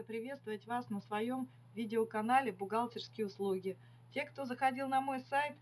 рада приветствовать вас на своем видеоканале «Бухгалтерские услуги». Те, кто заходил на мой сайт,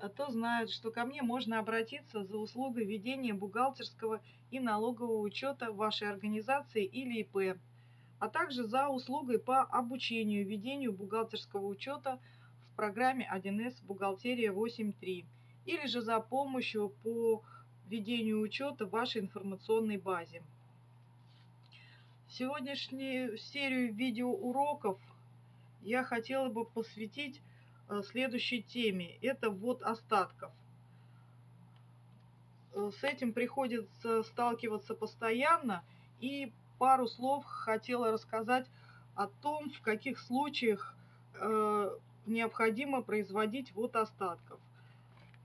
э, то знают, что ко мне можно обратиться за услугой ведения бухгалтерского и налогового учета вашей организации или ИП, а также за услугой по обучению ведению бухгалтерского учета в программе 1С «Бухгалтерия 8.3» или же за помощью по ведению учета в вашей информационной базе. Сегодняшнюю серию видеоуроков я хотела бы посвятить э, следующей теме. Это ввод остатков. Э, с этим приходится сталкиваться постоянно. И пару слов хотела рассказать о том, в каких случаях э, необходимо производить ввод остатков.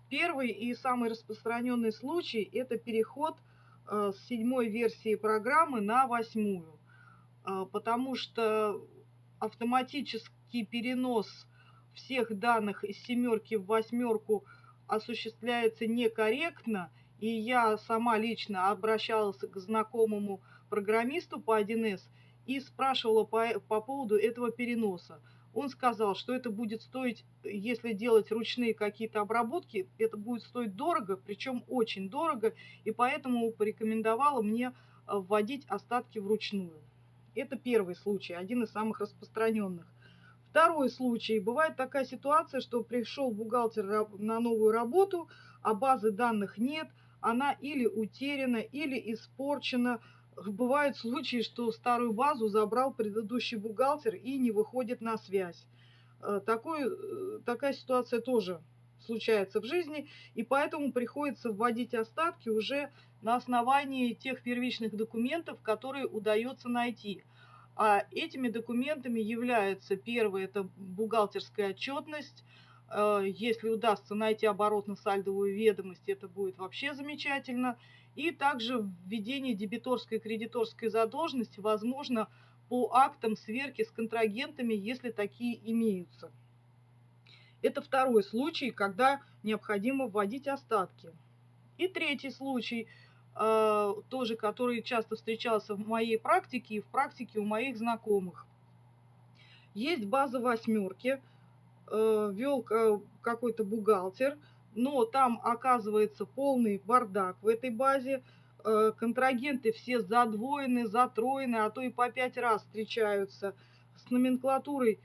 Первый и самый распространенный случай – это переход с седьмой версии программы на восьмую. А, потому что автоматический перенос всех данных из семерки в восьмерку осуществляется некорректно, и я сама лично обращалась к знакомому программисту по 1С и спрашивала по, по поводу этого переноса. Он сказал, что это будет стоить, если делать ручные какие-то обработки, это будет стоить дорого, причем очень дорого, и поэтому порекомендовала мне вводить остатки вручную. Это первый случай, один из самых распространенных. Второй случай. Бывает такая ситуация, что пришел бухгалтер на новую работу, а базы данных нет, она или утеряна, или испорчена. Бывают случаи, что старую базу забрал предыдущий бухгалтер и не выходит на связь. Э, такой, э, такая ситуация тоже случается в жизни, и поэтому приходится вводить остатки уже на основании тех первичных документов, которые удается найти. А этими документами являются, первое, это бухгалтерская отчетность, э, если удастся найти оборотно-сальдовую ведомость, это будет вообще замечательно. И также введение дебиторской и кредиторской задолженности возможно по актам сверки с контрагентами, если такие имеются. Это второй случай, когда необходимо вводить остатки. И третий случай, э, тоже который часто встречался в моей практике и в практике у моих знакомых. Есть база восьмерки, э, вел э, какой-то бухгалтер, но там оказывается полный бардак в этой базе. Контрагенты все задвоены, затроены, а то и по пять раз встречаются. С номенклатурой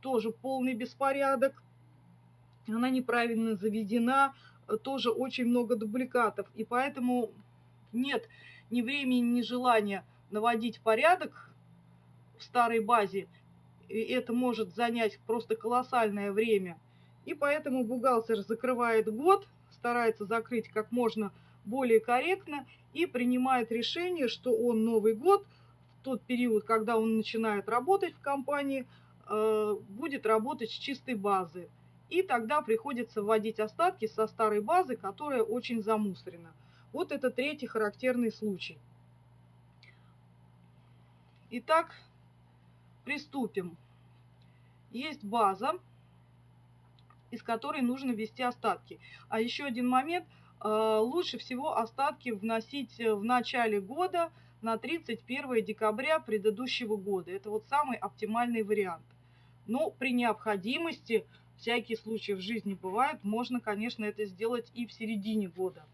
тоже полный беспорядок. Она неправильно заведена, э, тоже очень много дубликатов. И поэтому нет ни времени, ни желания наводить порядок в старой базе. И это может занять просто колоссальное время. И поэтому бухгалтер закрывает год, старается закрыть как можно более корректно и принимает решение, что он Новый год, в тот период, когда он начинает работать в компании, Э, будет работать с чистой базы. И тогда приходится вводить остатки со старой базы, которая очень замусорена. Вот это третий характерный случай. Итак, приступим. Есть база, из которой нужно ввести остатки. А еще один момент. Э, лучше всего остатки вносить в начале года на 31 декабря предыдущего года. Это вот самый оптимальный вариант. Но при необходимости, всякие случаи в жизни бывают, можно, конечно, это сделать и в середине года.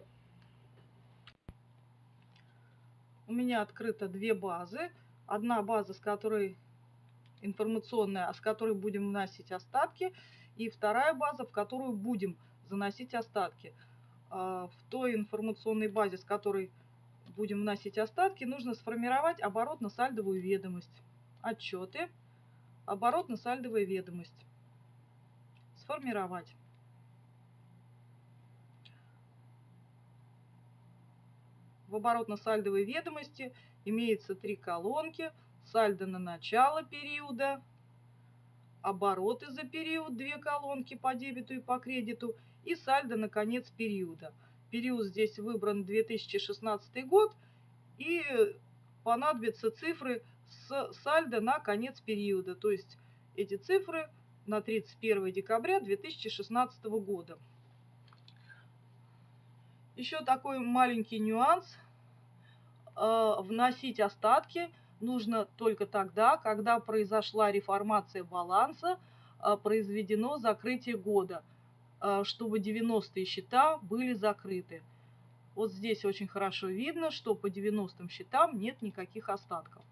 У меня открыто две базы. Одна база, с которой информационная, а с которой будем вносить остатки, и вторая база, в которую будем заносить остатки. А, в той информационной базе, с которой будем вносить остатки, нужно сформировать оборотно-сальдовую ведомость, отчеты, Оборотно-сальдовая ведомость. Сформировать. В оборотно-сальдовой ведомости имеется три колонки. Сальдо на начало периода, обороты за период, две колонки по дебету и по кредиту, и сальдо на конец периода. Период здесь выбран 2016 год, и понадобятся цифры с сальдо на конец периода, то есть эти цифры на 31 декабря 2016 года. Еще такой маленький нюанс. Э, вносить остатки нужно только тогда, когда произошла реформация баланса, а, произведено закрытие года, а, чтобы 90-е счета были закрыты. Вот здесь очень хорошо видно, что по 90-м счетам нет никаких остатков.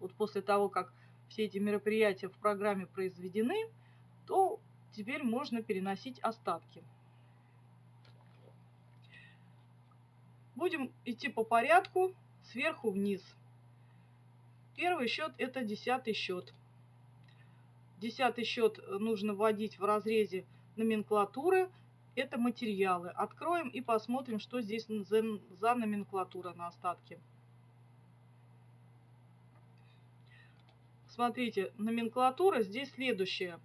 Вот после того, как все эти мероприятия в программе произведены, то теперь можно переносить остатки. Будем идти по порядку сверху вниз. Первый счет это десятый счет. Десятый счет нужно вводить в разрезе номенклатуры. Это материалы. Откроем и посмотрим, что здесь за, номенклатура на остатке. Смотрите, номенклатура здесь следующая.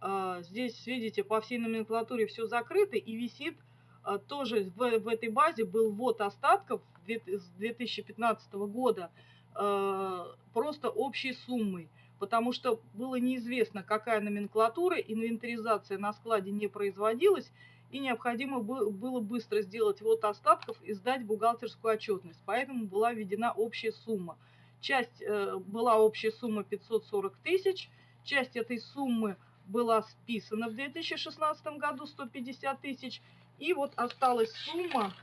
А, здесь, видите, по всей номенклатуре все закрыто и висит а, тоже в, в этой базе был ввод остатков с 2015 года а, просто общей суммой, потому что было неизвестно, какая номенклатура, инвентаризация на складе не производилась, и необходимо было быстро сделать ввод остатков и сдать бухгалтерскую отчетность. Поэтому была введена общая сумма. Часть э, была общая сумма 540 тысяч, часть этой суммы была списана в 2016 году 150 тысяч, и вот осталась сумма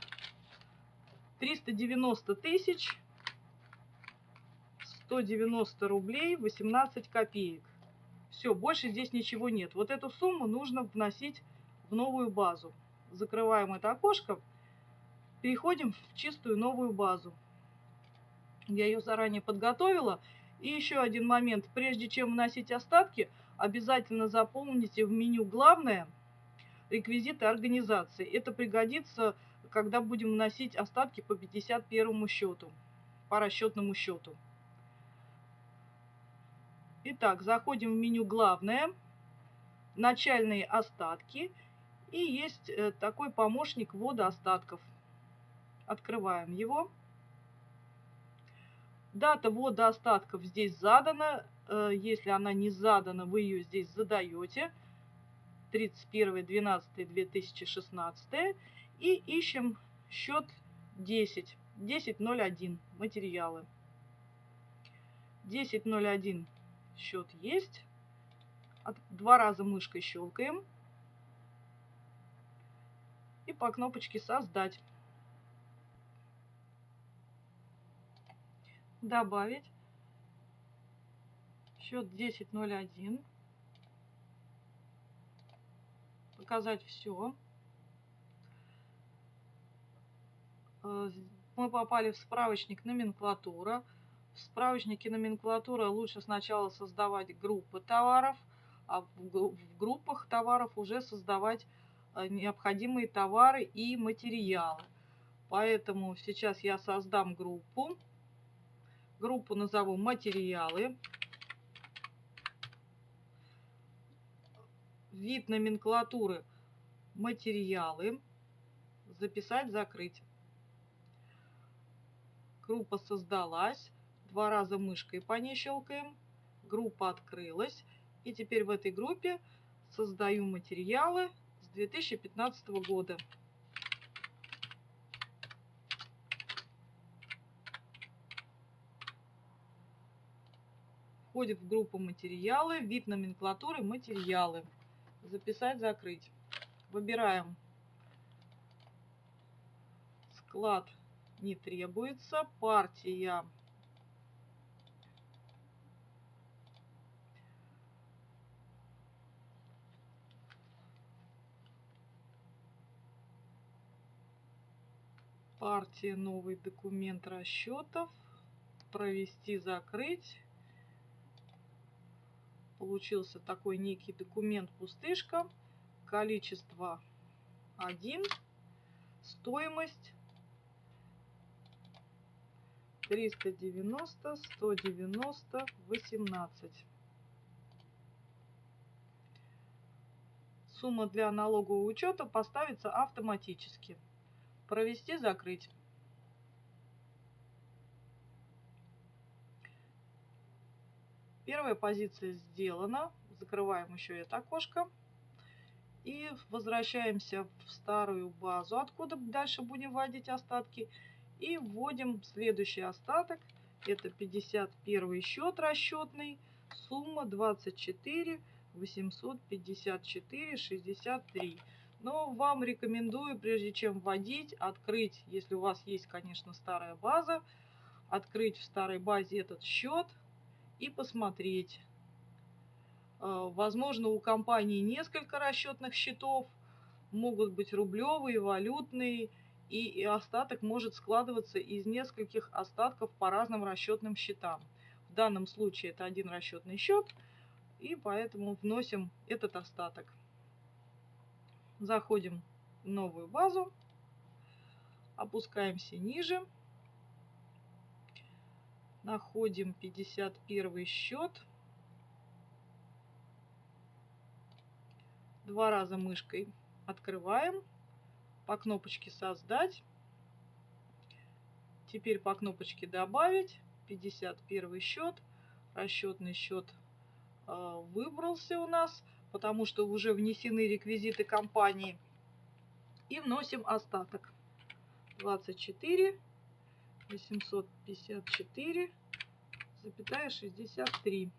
390 тысяч 190 рублей 18 копеек. Все, больше здесь ничего нет. Вот эту сумму нужно вносить в новую базу. Закрываем это окошко, переходим в чистую новую базу. Я ее заранее подготовила. И еще один момент. Прежде чем вносить остатки, обязательно заполните в меню «Главное» реквизиты организации. Это пригодится, когда будем вносить остатки по 51 счету, по расчетному счету. Итак, заходим в меню «Главное», «Начальные остатки» и есть э, такой помощник ввода остатков. Открываем его. Дата ввода остатков здесь задана. Э, если она не задана, вы ее здесь задаете. 31.12.2016. И ищем счет 10. 10.01. Материалы. 10.01 счет есть. Два раза мышкой щелкаем. И по кнопочке «Создать». Добавить счет 10.01, показать все. Э, мы попали в справочник номенклатура. В справочнике номенклатура лучше сначала создавать группы товаров, а в группах товаров уже создавать э, необходимые товары и материалы. Поэтому сейчас я создам группу. Группу назову «Материалы». Вид номенклатуры «Материалы». Записать, закрыть. Группа создалась. Два раза мышкой по ней щелкаем. Группа открылась. И теперь в этой группе создаю материалы с 2015 года. Входит в группу материалы, вид номенклатуры материалы. Записать, закрыть. Выбираем. Склад не требуется, партия. Партия новый документ расчетов. Провести закрыть получился такой некий документ пустышка. Количество 1. Стоимость 390, 190, 18. Сумма для налогового учета поставится автоматически. Провести, закрыть. Первая позиция сделана. Закрываем еще это окошко. И возвращаемся в старую базу, откуда дальше будем вводить остатки. И вводим следующий остаток. Это 51 счет расчетный. Сумма 24 854 63. Но вам рекомендую, прежде чем вводить, открыть, если у вас есть, конечно, старая база, открыть в старой базе этот счет и посмотреть. Э, возможно, у компании несколько расчетных счетов, могут быть рублевые, валютные, и остаток может складываться из нескольких остатков по разным расчетным счетам. В данном случае это один расчетный счет, и поэтому вносим этот остаток. Заходим в новую базу, опускаемся ниже, находим 51 счет, два раза мышкой открываем, по кнопочке «Создать», теперь по кнопочке «Добавить», 51 счет, расчетный счет э, выбрался у нас, потому что уже внесены реквизиты компании. И вносим остаток. 24 854 запятая 63.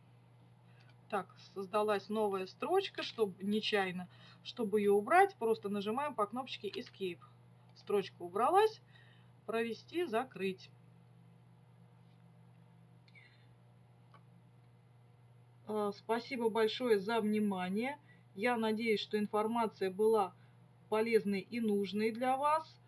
Так, создалась новая строчка, чтобы нечаянно. Чтобы ее убрать, просто нажимаем по кнопочке Escape. Строчка убралась. Провести, закрыть. А, спасибо большое за внимание. Я надеюсь, что информация была полезной и нужной для вас.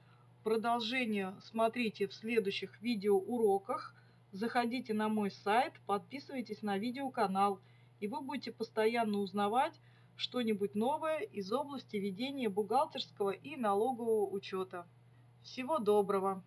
Продолжение смотрите в следующих видеоуроках. Заходите на мой сайт, подписывайтесь на видеоканал, и вы будете постоянно узнавать что-нибудь новое из области ведения бухгалтерского и налогового учета. Всего доброго!